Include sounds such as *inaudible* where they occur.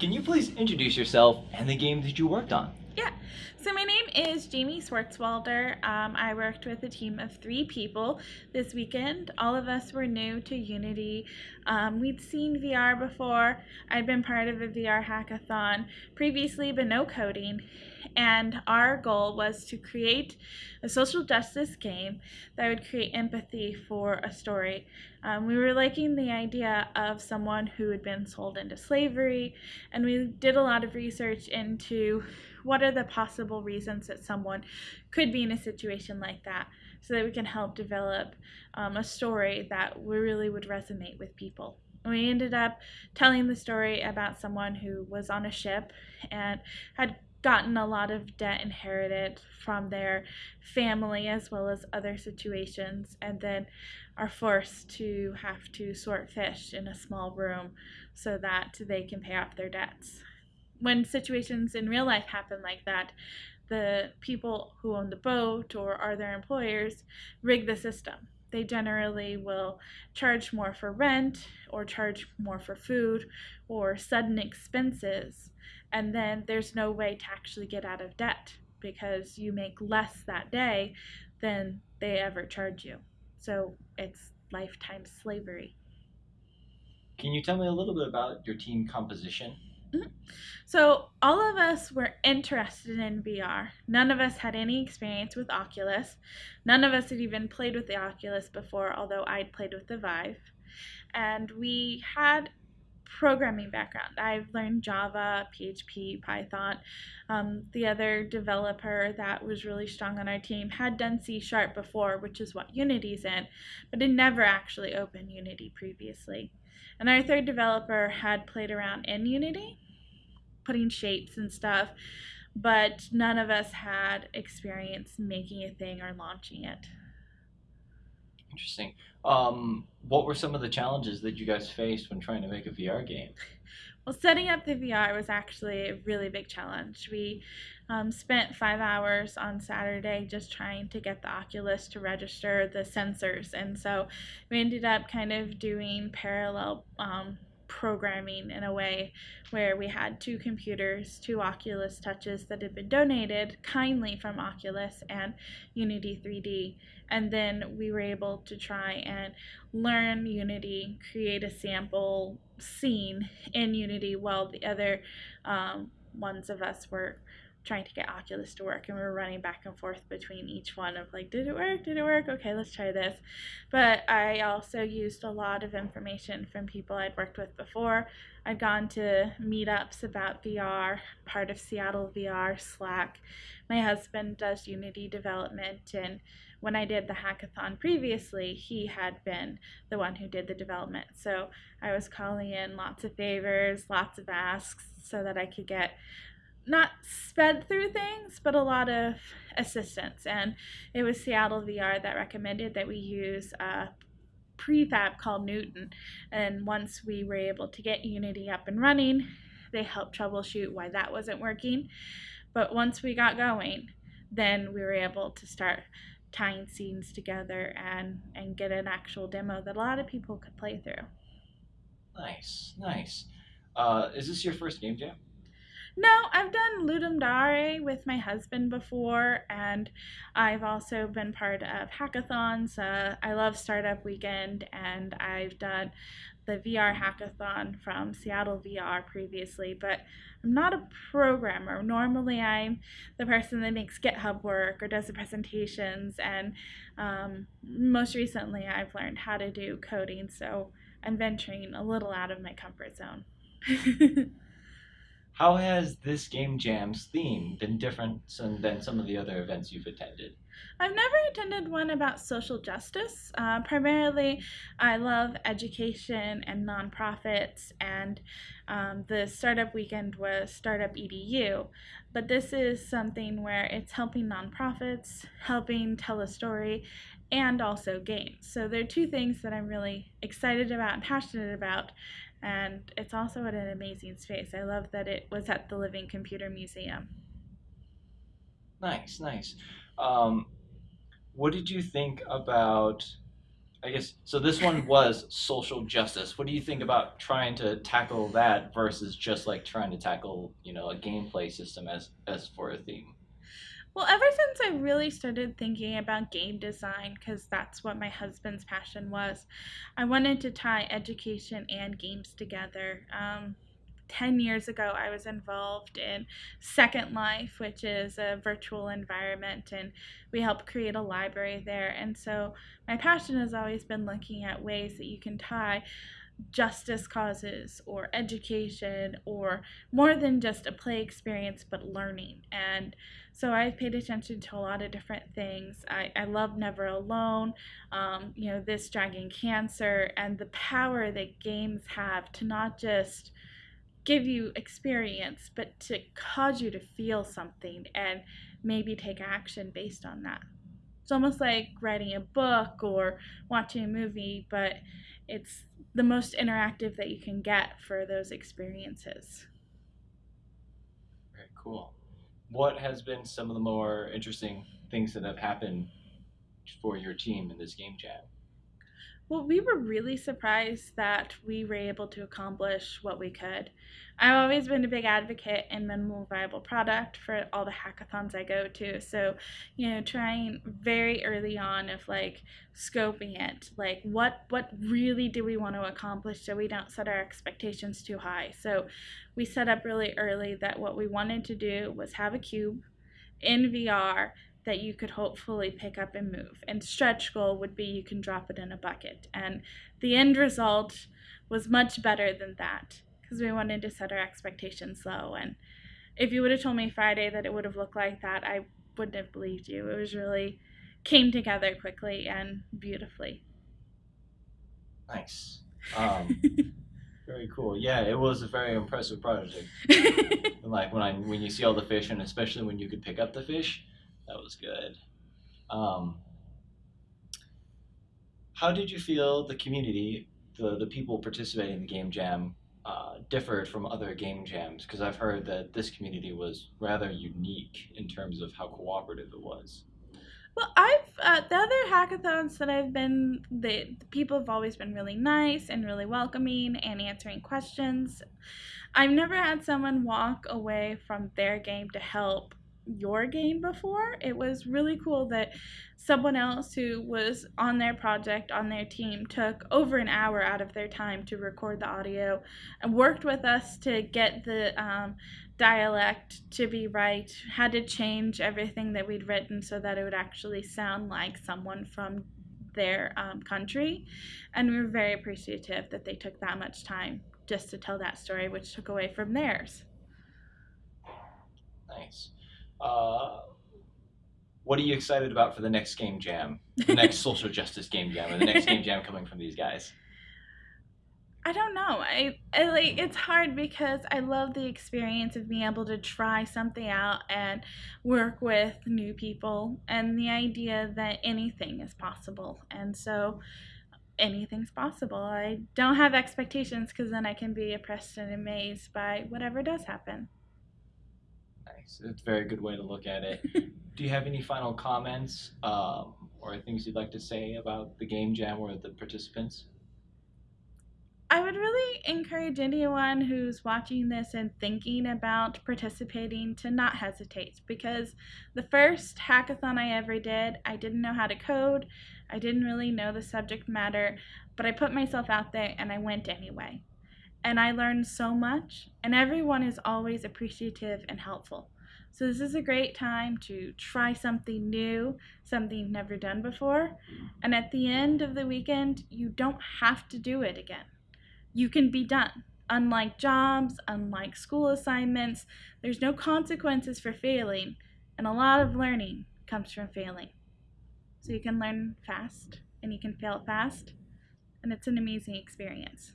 Can you please introduce yourself and the game that you worked on? Yeah. So my name is Jamie Swartzwalder. Um, I worked with a team of three people this weekend. All of us were new to Unity. Um, we'd seen VR before. I'd been part of a VR hackathon previously, but no coding. And our goal was to create a social justice game that would create empathy for a story. Um, we were liking the idea of someone who had been sold into slavery, and we did a lot of research into what are the possible reasons that someone could be in a situation like that so that we can help develop um, a story that really would resonate with people. we ended up telling the story about someone who was on a ship and had gotten a lot of debt inherited from their family as well as other situations and then are forced to have to sort fish in a small room so that they can pay off their debts when situations in real life happen like that, the people who own the boat or are their employers rig the system. They generally will charge more for rent or charge more for food or sudden expenses. And then there's no way to actually get out of debt because you make less that day than they ever charge you. So it's lifetime slavery. Can you tell me a little bit about your team composition? So, all of us were interested in VR. None of us had any experience with Oculus. None of us had even played with the Oculus before, although I'd played with the Vive. And we had programming background. I've learned Java, PHP, Python. Um, the other developer that was really strong on our team had done C Sharp before, which is what Unity's in, but had never actually opened Unity previously. And our third developer had played around in Unity, putting shapes and stuff, but none of us had experience making a thing or launching it. Interesting. Um, what were some of the challenges that you guys faced when trying to make a VR game? Well, setting up the VR was actually a really big challenge. We um, spent five hours on Saturday just trying to get the Oculus to register the sensors. And so we ended up kind of doing parallel um, programming in a way where we had two computers, two Oculus Touches that had been donated kindly from Oculus and Unity 3D. And then we were able to try and learn Unity, create a sample scene in Unity while the other um, ones of us were trying to get Oculus to work and we were running back and forth between each one of like, did it work? Did it work? Okay, let's try this. But I also used a lot of information from people I'd worked with before. I'd gone to meetups about VR, part of Seattle VR, Slack. My husband does Unity development and when I did the hackathon previously, he had been the one who did the development. So I was calling in lots of favors, lots of asks so that I could get not sped through things, but a lot of assistance. And it was Seattle VR that recommended that we use a prefab called Newton. And once we were able to get Unity up and running, they helped troubleshoot why that wasn't working. But once we got going, then we were able to start tying scenes together and and get an actual demo that a lot of people could play through. Nice, nice. Uh, is this your first game jam? No, I've done Ludum Dare with my husband before, and I've also been part of hackathons. Uh, I love Startup Weekend, and I've done the VR hackathon from Seattle VR previously, but I'm not a programmer. Normally, I'm the person that makes GitHub work or does the presentations, and um, most recently, I've learned how to do coding, so I'm venturing a little out of my comfort zone. *laughs* How has this Game Jam's theme been different than some of the other events you've attended? I've never attended one about social justice. Uh, primarily, I love education and nonprofits, and um, the startup weekend was Startup EDU. But this is something where it's helping nonprofits, helping tell a story, and also games. So there are two things that I'm really excited about and passionate about and it's also at an amazing space. I love that it was at the Living Computer Museum. Nice, nice. Um, what did you think about I guess so. This one *laughs* was social justice. What do you think about trying to tackle that versus just like trying to tackle, you know, a gameplay system as as for a theme? Well, ever since I really started thinking about game design, because that's what my husband's passion was, I wanted to tie education and games together. Um, 10 years ago, I was involved in Second Life, which is a virtual environment, and we help create a library there. And so, my passion has always been looking at ways that you can tie justice causes or education or more than just a play experience but learning. And so i've paid attention to a lot of different things. I, I love never alone um, you know this dragon cancer and the power that games have to not just give you experience but to cause you to feel something and maybe take action based on that it's almost like writing a book or watching a movie but it's the most interactive that you can get for those experiences. Very cool. What has been some of the more interesting things that have happened for your team in this game jam? Well, we were really surprised that we were able to accomplish what we could. I've always been a big advocate in minimal viable product for all the hackathons I go to. So, you know, trying very early on of like scoping it, like what what really do we want to accomplish so we don't set our expectations too high. So, we set up really early that what we wanted to do was have a cube in VR that you could hopefully pick up and move. And stretch goal would be you can drop it in a bucket. And the end result was much better than that because we wanted to set our expectations low. And if you would have told me Friday that it would have looked like that, I wouldn't have believed you. It was really came together quickly and beautifully. Nice. Um, *laughs* very cool. Yeah, it was a very impressive project. *laughs* like when I when you see all the fish, and especially when you could pick up the fish, that was good. Um, how did you feel the community, the the people participating in the game jam, uh, differed from other game jams? Because I've heard that this community was rather unique in terms of how cooperative it was. Well, I've uh, the other hackathons that I've been, the, the people have always been really nice and really welcoming and answering questions. I've never had someone walk away from their game to help your game before. It was really cool that someone else who was on their project, on their team, took over an hour out of their time to record the audio and worked with us to get the um, dialect to be right, had to change everything that we'd written so that it would actually sound like someone from their um, country. And we were very appreciative that they took that much time just to tell that story, which took away from theirs. Nice. Uh, what are you excited about for the next game jam? The next *laughs* social justice game jam, or the next game jam coming from these guys? I don't know. I, I like it's hard because I love the experience of being able to try something out and work with new people and the idea that anything is possible. And so anything's possible. I don't have expectations because then I can be oppressed and amazed by whatever does happen. Nice. It's a very good way to look at it. *laughs* Do you have any final comments um, or things you'd like to say about the game jam or the participants? I would really encourage anyone who's watching this and thinking about participating to not hesitate because the first hackathon I ever did, I didn't know how to code, I didn't really know the subject matter, but I put myself out there and I went anyway. And I learned so much, and everyone is always appreciative and helpful. So, this is a great time to try something new, something you've never done before. And at the end of the weekend, you don't have to do it again you can be done. Unlike jobs, unlike school assignments, there's no consequences for failing, and a lot of learning comes from failing. So you can learn fast and you can fail fast, and it's an amazing experience.